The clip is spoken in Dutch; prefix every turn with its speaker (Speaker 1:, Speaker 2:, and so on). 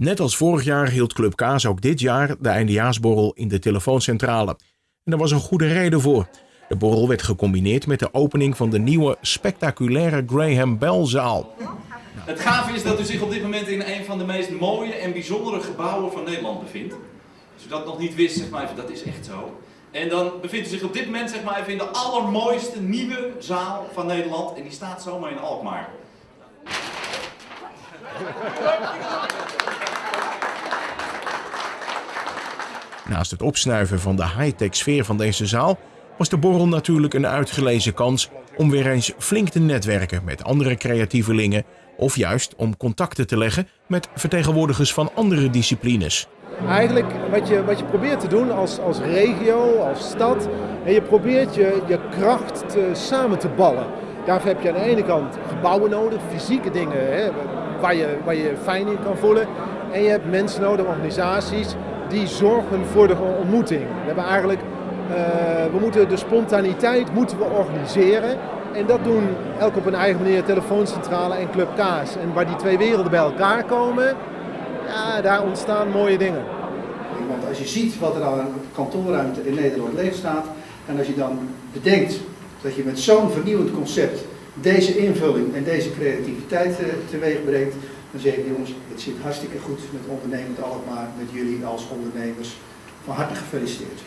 Speaker 1: Net als vorig jaar hield Club Kaas ook dit jaar de eindejaarsborrel in de telefooncentrale. En daar was een goede reden voor. De borrel werd gecombineerd met de opening van de nieuwe spectaculaire Graham Bell zaal.
Speaker 2: Het gave is dat u zich op dit moment in een van de meest mooie en bijzondere gebouwen van Nederland bevindt. Als u dat nog niet wist, zeg maar even, dat is echt zo. En dan bevindt u zich op dit moment zeg maar even in de allermooiste nieuwe zaal van Nederland. En die staat zomaar in Alkmaar.
Speaker 1: Naast het opsnuiven van de high-tech sfeer van deze zaal was de borrel natuurlijk een uitgelezen kans om weer eens flink te netwerken met andere creatievelingen of juist om contacten te leggen met vertegenwoordigers van andere disciplines.
Speaker 3: Eigenlijk wat je, wat je probeert te doen als, als regio, als stad, en je probeert je, je kracht samen te ballen. Daarvoor heb je aan de ene kant gebouwen nodig, fysieke dingen hè, waar, je, waar je fijn in kan voelen. En je hebt mensen nodig, organisaties, die zorgen voor de ontmoeting. We hebben eigenlijk, uh, we moeten de spontaniteit moeten we organiseren. En dat doen elk op een eigen manier, telefooncentrale en Club Kaas. En waar die twee werelden bij elkaar komen, ja, daar ontstaan mooie dingen.
Speaker 4: Want als je ziet wat er aan kantoorruimte in Nederland leeg staat, en als je dan bedenkt dat je met zo'n vernieuwend concept deze invulling en deze creativiteit uh, teweeg brengt, dan zeg ik jongens, het zit hartstikke goed met ondernemend Alkmaar, met jullie als ondernemers. Van harte gefeliciteerd.